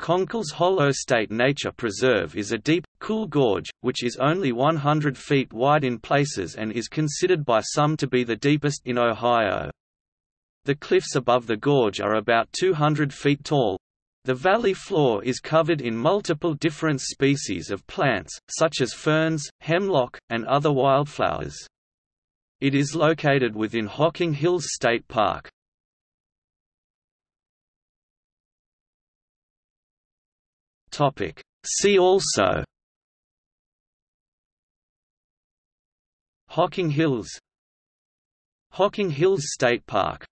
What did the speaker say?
Conkle's Hollow State Nature Preserve is a deep, cool gorge, which is only 100 feet wide in places and is considered by some to be the deepest in Ohio. The cliffs above the gorge are about 200 feet tall. The valley floor is covered in multiple different species of plants, such as ferns, hemlock, and other wildflowers. It is located within Hocking Hills State Park. See also Hocking Hills Hocking Hills State Park